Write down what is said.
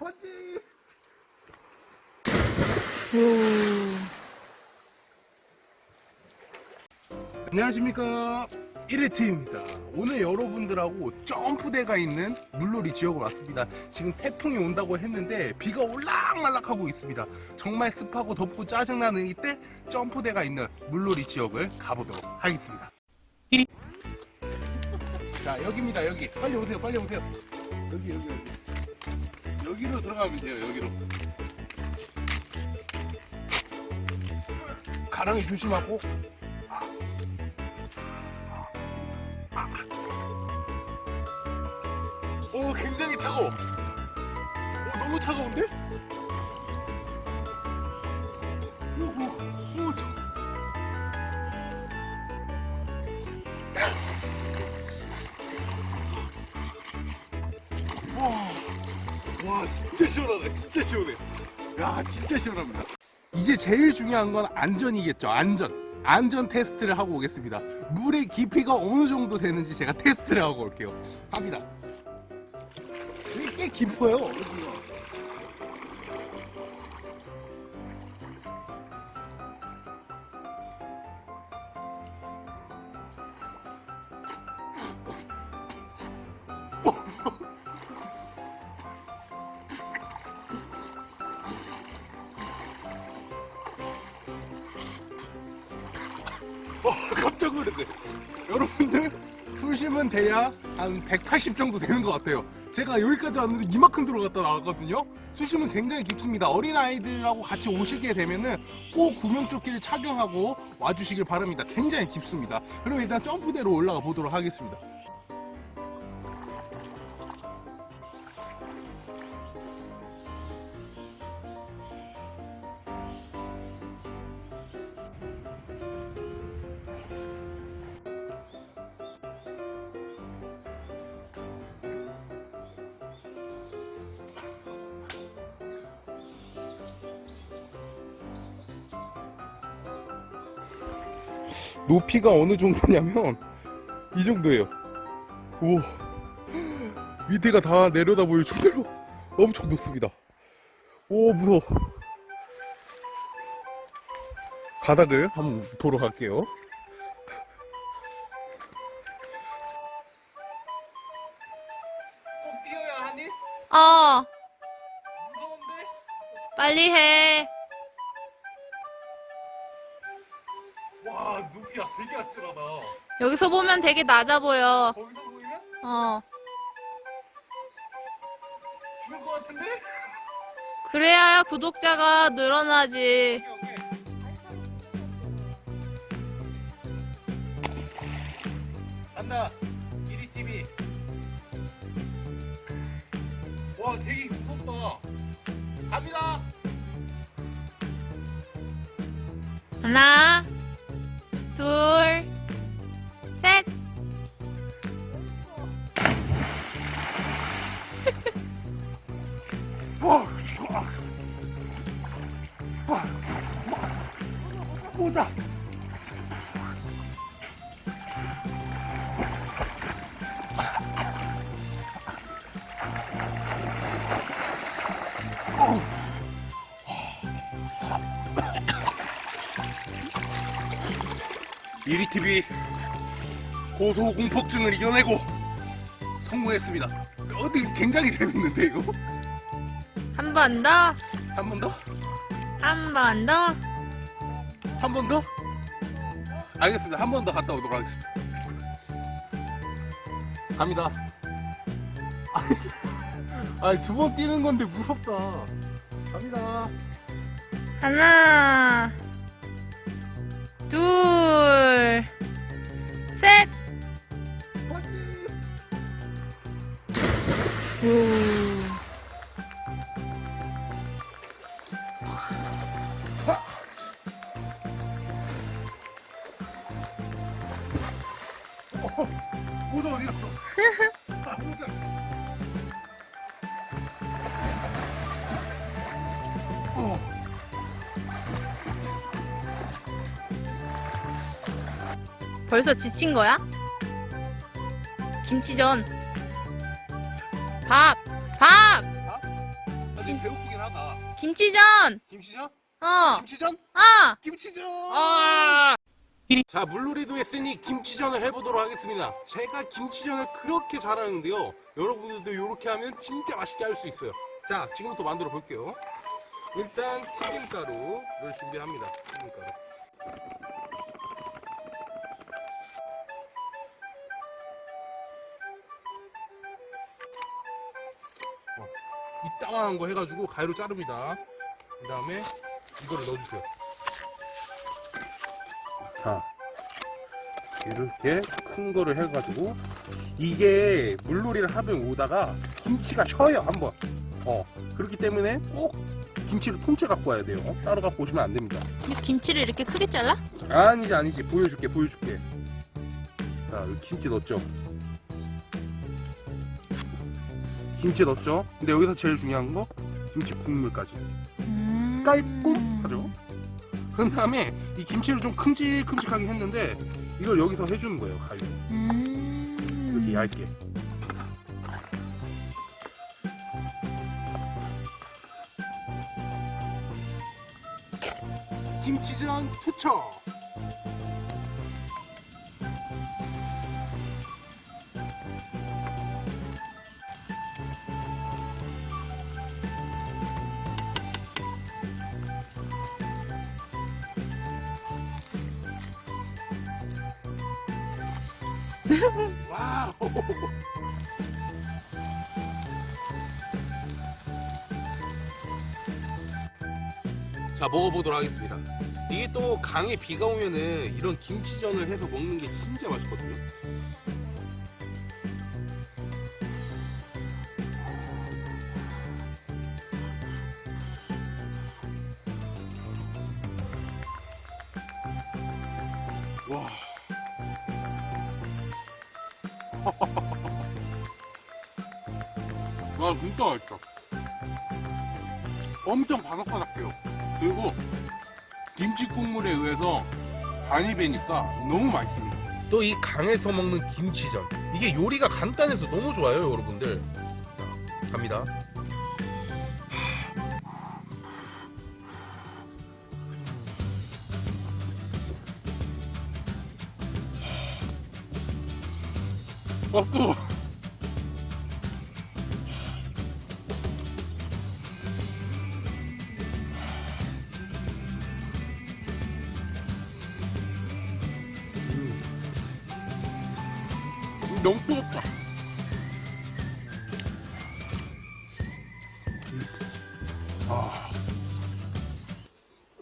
번지. 안녕하십니까. 1회트입니다. 오늘 여러분들하고 점프대가 있는 물놀이 지역으로 왔습니다. 지금 태풍이 온다고 했는데 비가 올락말락하고 있습니다. 정말 습하고 덥고 짜증나는 이때 점프대가 있는 물놀이 지역을 가보도록 하겠습니다. 자 여기입니다 여기. 빨리 오세요 빨리 오세요. 여기 여기 여기 여기로 들어가면 돼요 여기로. 가랑이 조심하고. 오 굉장히 차가워. 오 너무 차가운데? 와 진짜 시원하다 진짜 시원해. 야 진짜 시원합니다. 이제 제일 중요한 건 안전이겠죠 안전. 안전 테스트를 하고 오겠습니다. 물의 깊이가 어느 정도 되는지 제가 테스트를 하고 올게요. 갑니다. 꽤 깊어요 여기가. 어, 깜짝 놀랐네. 여러분들 숨 쉬면 대략 한 180 정도 되는 것 같아요. 제가 여기까지 왔는데 이만큼 들어갔다 나왔거든요. 수심은 굉장히 깊습니다. 어린 아이들하고 같이 오시게 되면은 꼭 구명조끼를 착용하고 와주시길 바랍니다. 굉장히 깊습니다. 그럼 일단 점프대로 올라가 보도록 하겠습니다. 높이가 어느 정도냐면 이 정도예요. 오 밑에가 다 내려다 보일 정도로 엄청 높습니다. 오 무서워. 바닥을 한번 보러 갈게요. 꼭 뛰어야 하니? 어, 무서운데? 빨리 해. 야 되게 아찔하다. 여기서 보면 되게 낮아 보여. 거기서 보이면 어, 죽을 것 같은데? 그래야 구독자가 늘어나지. 간다. 이리 TV. 와 되게 무섭다. 갑니다. 하나, 와. 보자. 이리TV 고소공포증을 이겨내고 성공했습니다. 어디 굉장히 재밌는데 이거? 한 번 더, 한 번 더? 한 번 더. 한 번 더? 알겠습니다. 한 번 더 갔다 오도록 하겠습니다. 갑니다. 아니, 두 번 뛰는 건데 무섭다. 갑니다. 하나, 둘, 모자 어디 갔어? 아, 모자. 어. 벌써 지친 거야? 김치전. 밥, 밥. 배고프긴 하다. 김치전! 김치전? 어! 김치전? 아! 김치전! 아! 자, 물놀이도 했으니 김치전을 해보도록 하겠습니다. 제가 김치전을 그렇게 잘하는데요. 여러분들도 이렇게 하면 진짜 맛있게 할 수 있어요. 자, 지금부터 만들어 볼게요. 일단 튀김가루를 준비합니다. 튀김가루. 어, 이따만한 거 해가지고 가위로 자릅니다. 그 다음에 이거를 넣어주세요. 자, 이렇게 큰 거를 해가지고 이게 물놀이를 하면 오다가 김치가 쉬어요 한번. 어 그렇기 때문에 꼭 김치를 통째 갖고 와야 돼요. 따로 갖고 오시면 안 됩니다. 김치를 이렇게 크게 잘라? 아니지 아니지 보여줄게 보여줄게. 자 여기 김치 넣었죠. 김치 넣었죠. 근데 여기서 제일 중요한 거 김치 국물까지 음. 깔끔 하죠. 그 다음에 이 김치를 좀 큼직큼직하게 했는데 이걸 여기서 해주는 거예요 가위로. 음. 이렇게 얇게. 김치전 투척. 와우. 자 먹어보도록 하겠습니다. 이게 또 강에 비가 오면은 이런 김치전을 해서 먹는 게 진짜 맛있거든요. 와. 와 진짜 맛있다. 엄청 바삭바삭해요. 그리고 김치 국물에 의해서 간이 배니까 너무 맛있습니다. 또 이 강에서 먹는 김치전 이게 요리가 간단해서 너무 좋아요, 여러분들. 자, 갑니다. 어, 뜨거. 너무 뜨겁다. 아.